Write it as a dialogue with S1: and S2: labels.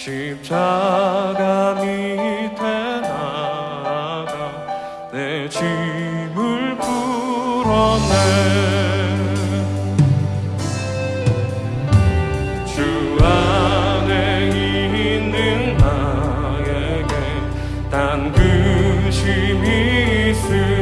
S1: 십자가 밑에 나가 내 짐을 풀어내. 난 근심이 있을